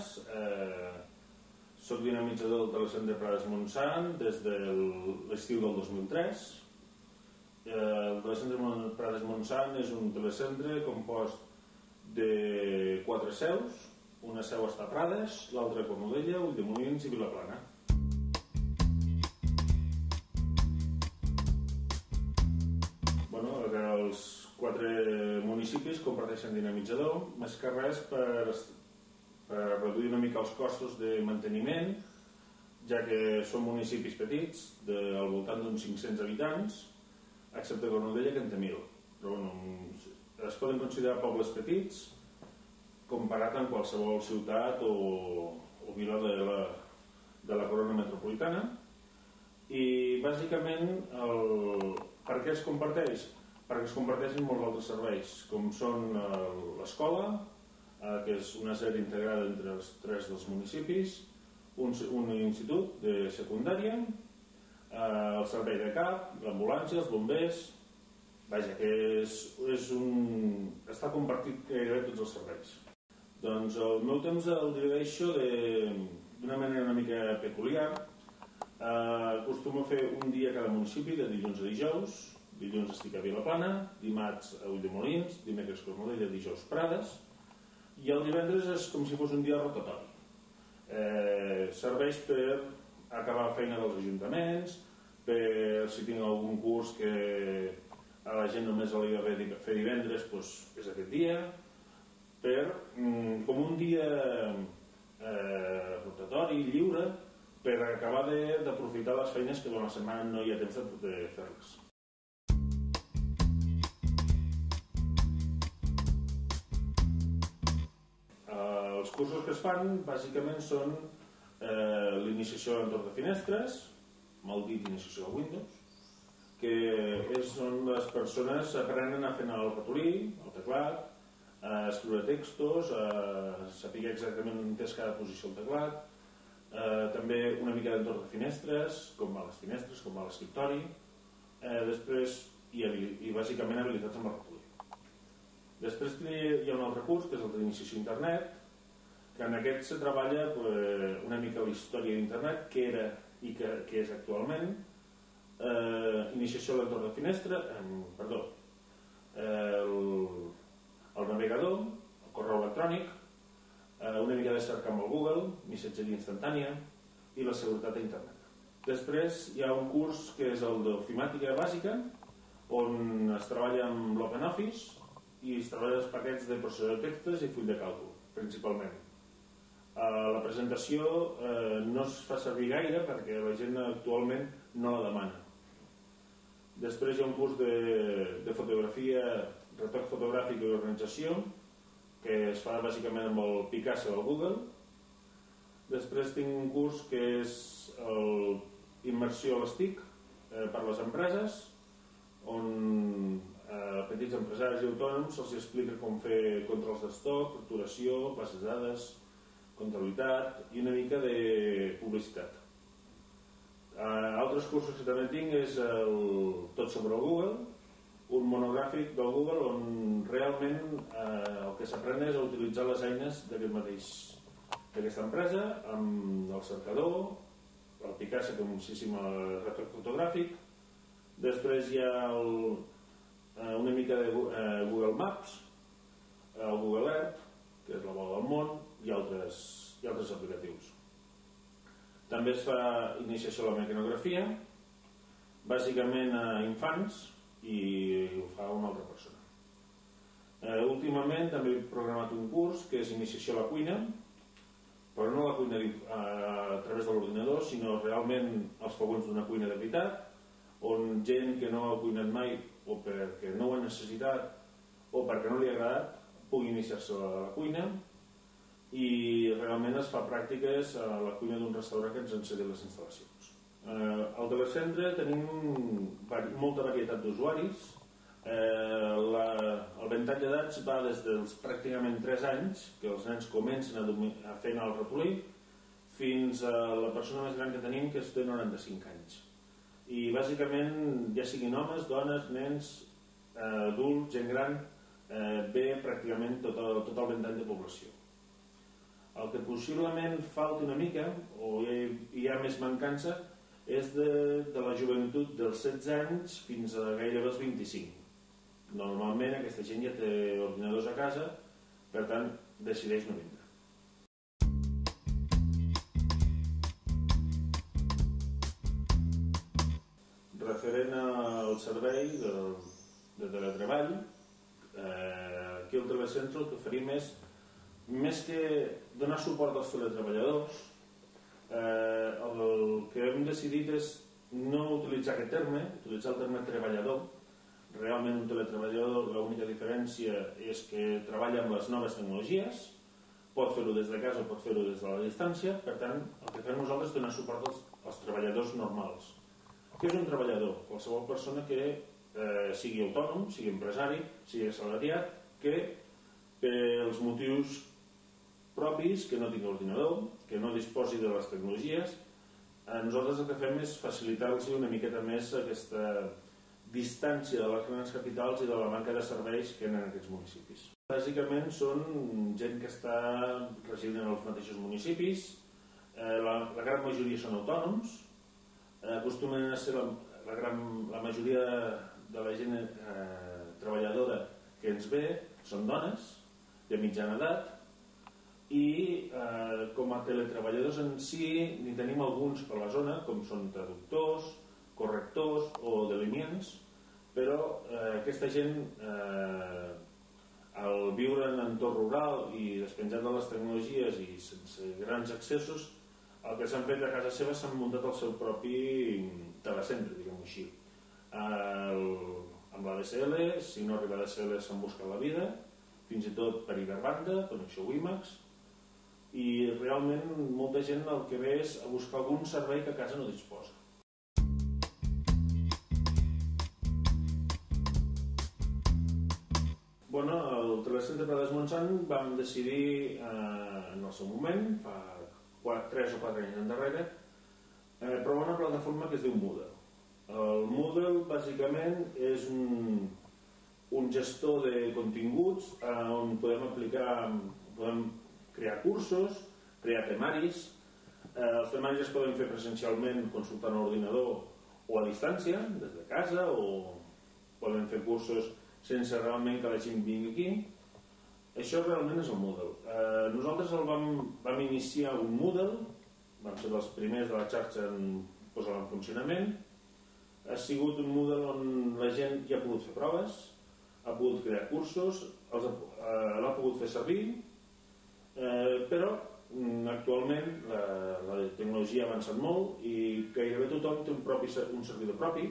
Planes, eh, soc dinamitzador del Telecentre Prades Montsant des de l'estiu del 2003. Eh, el Telecentre Prades Montsant és un telecentre compost de quatre seus, una seu està a Prades, l'altra a Cornudella, Ulldemolins i Vilaplana. Els quatre municipis comparteixen dinamitzador, més que res per, per reduir una mica els costos de manteniment, ja que són municipis petits, de, al voltant d'uns 500 habitants, excepte Cornudella, que en té 1.000. Però bueno, es poden considerar pobles petits, comparat amb qualsevol ciutat o, o vila de la, de la corona metropolitana i bàsicament el, per què es comparteix? perquè es comparteixen molts altres serveis com són eh, l'escola eh, que és una sèrie integrada entre els tres dels municipis un, un institut de secundària eh, el servei de CAP l'ambulància, els bombers vaja que és, és un, està compartit gairebé tots els serveis doncs el meu temps el divideixo d'una manera una mica peculiar. Eh, acostumo a fer un dia a cada municipi, de dilluns a dijous. Dilluns estic a Vilaplana, dimarts a Ulldemolins, dimecres Cornudella, dijous Prades. El divendres és com si fos un dia rotatori. Eh, serveix per acabar la feina dels ajuntaments, per si tinc algun curs que a la gent només li va fer divendres, doncs és aquest dia per, mm, com un dia eh, rotatori, lliure, per acabar d'aprofitar les feines que durant la setmana no hi ha temps de fer-les. Cursos que es fan bàsicament són eh, l'iniciació a l'entorn de finestres, mal dit iniciació a Windows, que és on les persones aprenen a fer el ratolí, el teclat, a escriure textos, a saber exactament on és cada posició del teclat, eh, també una mica d'entorn de finestres, com va les finestres, com va l'escriptori, eh, després, i, i bàsicament habilitats amb el ratolí. Després hi ha un altre curs, que és el d'iniciació a internet, que en aquest se treballa pues, una mica la història d'internet, que era i que, que és actualment, eh, iniciació a l'entorn de finestra, eh, perdó, eh, el, el navegador, el correu electrònic, eh, una mica de cerca amb el Google, missatgeria instantània i la seguretat a internet. Després hi ha un curs que és el d'ofimàtica bàsica, on es treballa amb l'OpenOffice i es treballa els paquets de processador de textos i full de càlcul, principalment. Eh, la presentació eh, no es fa servir gaire perquè la gent actualment no la demana. Després hi ha un curs de, de fotografia retoc fotogràfic i organització que es fa bàsicament amb el Picasso al Google després tinc un curs que és el immersió a les TIC eh, per les empreses on eh, petits empresaris i autònoms se'ls explica com fer controls d'estoc, facturació, bases de dades, comptabilitat i una mica de publicitat. Eh, altres cursos que també tinc és el, tot sobre el Google, un monogràfic del Google on realment eh, el que s'aprèn és a utilitzar les eines d'aquest mateix d'aquesta empresa amb el cercador el Picasso com un retracte fotogràfic després hi ha el, eh, una mica de eh, Google Maps el Google Earth que és la bola del món i altres, i altres aplicatius també es fa iniciació a la mecanografia bàsicament a infants i ho fa una altra persona. Eh, últimament també he programat un curs que és iniciació a la cuina, però no la cuina a través de l'ordinador, sinó realment els fogons d'una cuina de veritat, on gent que no ha cuinat mai o perquè no ho ha necessitat o perquè no li ha agradat pugui iniciar-se a la cuina i realment es fa pràctiques a la cuina d'un restaurant que ens encedi les instal·lacions. Eh, al telecentre tenim molta varietat d'usuaris. Eh, la, el ventall d'edats va des dels pràcticament 3 anys, que els nens comencen a, a fer el ratolí, fins a la persona més gran que tenim, que és de 95 anys. I bàsicament, ja siguin homes, dones, nens, eh, adults, gent gran, eh, ve pràcticament tot el, tot el ventall de població. El que possiblement falta una mica, o hi, ha més mancança, és de, de la joventut dels 16 anys fins a gairebé els 25. Normalment aquesta gent ja té ordinadors a casa, per tant, decideix no vindre. Referent al servei de, de teletreball, eh, aquí al Telecentre el que oferim és, més que donar suport als teletreballadors, eh, el que hem decidit és no utilitzar aquest terme, utilitzar el terme treballador. Realment un teletreballador l'única diferència és que treballa amb les noves tecnologies, pot fer-ho des de casa o pot fer-ho des de la distància, per tant, el que fem nosaltres és donar suport als, als treballadors normals. Què és un treballador? Qualsevol persona que eh, sigui autònom, sigui empresari, sigui assalariat, que pels motius propis, que no tingui ordinador, que no disposi de les tecnologies, eh, nosaltres el que fem és facilitar-los una miqueta més aquesta distància de les grans capitals i de la manca de serveis que hi en aquests municipis. Bàsicament són gent que està residint en els mateixos municipis, eh, la, la gran majoria són autònoms, eh, acostumen a ser la, la, gran, la majoria de la gent eh, treballadora que ens ve són dones de mitjana edat i eh, com a teletreballadors en si n'hi tenim alguns per la zona com són traductors, correctors o delimients però eh, aquesta gent eh, al viure en entorn rural i despenjat de les tecnologies i sense grans accessos el que s'han fet a casa seva s'han muntat el seu propi telecentre, diguem-ho així. El, amb la DSL, si no arriba a DSL s'han buscat la vida, fins i tot per Iberbanda, connexió WiMAX, i realment molta gent el que ve és a buscar algun servei que a casa no disposa. Bueno, el Telecentre Prades Montsant vam decidir eh, en el seu moment, fa 4, 3 o 4 anys endarrere, eh, provar una plataforma que es diu Moodle. El Moodle bàsicament és un, un gestor de continguts eh, on podem aplicar, podem crear cursos, crear temaris. Eh, els temaris es poden fer presencialment consultant l'ordinador o a distància, des de casa, o poden fer cursos sense realment que la gent vingui aquí. Això realment és el Moodle. Eh, nosaltres el vam, vam iniciar un Moodle, vam ser dels primers de la xarxa en posar en funcionament, ha sigut un model on la gent ja ha pogut fer proves, ha pogut crear cursos, eh, l'ha pogut fer servir, eh, però mm, actualment la, la tecnologia ha avançat molt i gairebé tothom té un, propi, un servidor propi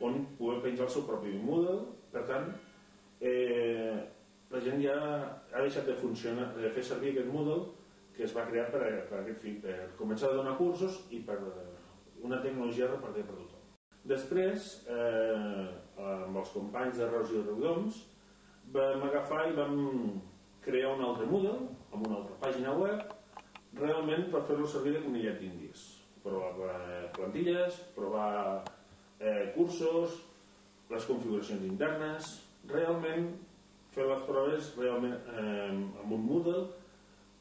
on poder penjar el seu propi model, per tant, eh, la gent ja ha deixat de funcionar, de fer servir aquest model que es va crear per, per aquest fi, per començar a donar cursos i per una tecnologia repartida per tothom. Després, eh, amb els companys de Reus i Riudoms, vam agafar i vam crear un altre Moodle, amb una altra pàgina web, realment per fer-lo servir de conillet d'indis. Provar eh, plantilles, provar eh, cursos, les configuracions internes, realment fer les proves realment eh, amb un Moodle,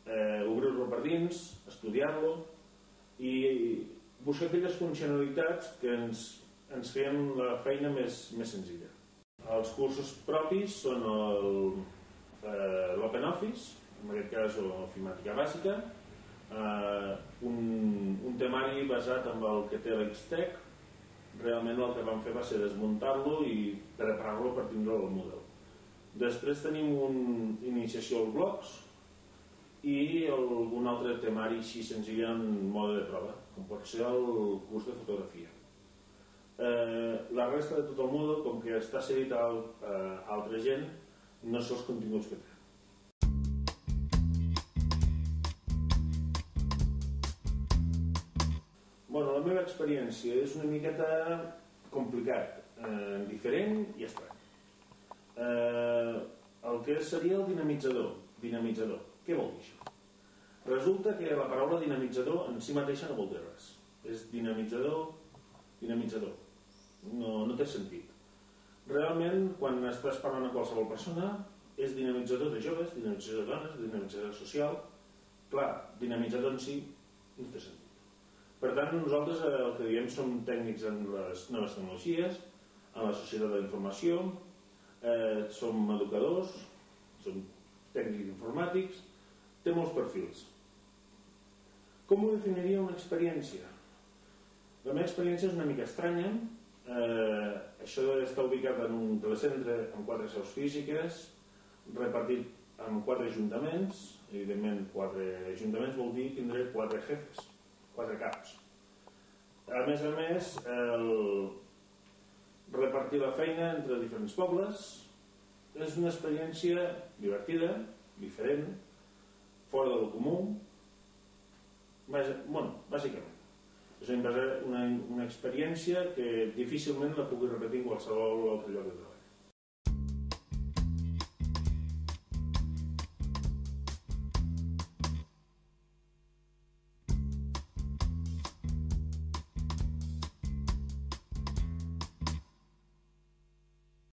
eh, obrir-lo per dins, estudiar-lo i buscar aquelles funcionalitats que ens ens feien la feina més, més senzilla. Els cursos propis són eh, l'OpenOffice, en aquest cas o ofimàtica bàsica, eh, un, un temari basat en el que té l'Xtec, realment el que vam fer va ser desmuntar-lo i preparar-lo per tindre el model. Després tenim un iniciació als blocs i algun altre temari així senzill en mode de prova, com pot ser el curs de fotografia. Eh, la resta de tot el mòdul, com que està cedit a, a altra gent, no són els continguts que té. Meva experiència és una miqueta complicat, eh, diferent i estrany. Eh, el que seria el dinamitzador. Dinamitzador. Què vol dir això? Resulta que la paraula dinamitzador en si mateixa no vol dir res. És dinamitzador, dinamitzador no, no té sentit. Realment, quan estàs parlant a qualsevol persona, és dinamitzador de joves, dinamitzador de dones, dinamitzador social, clar, dinamitzat en si no té sentit. Per tant, nosaltres eh, el que diem som tècnics en les noves tecnologies, en la societat de la informació, eh, som educadors, som tècnics informàtics, té molts perfils. Com ho definiria una experiència? La meva experiència és una mica estranya. Eh, això està ubicat en un telecentre amb quatre seus físiques, repartit en quatre ajuntaments. Evidentment, quatre ajuntaments vol dir tindré quatre jefes, quatre caps. A més a més, el repartir la feina entre diferents pobles és una experiència divertida, diferent, fora del comú, bueno, bàsicament. És una, una, una experiència que difícilment la pugui repetir en qualsevol altre lloc de treball.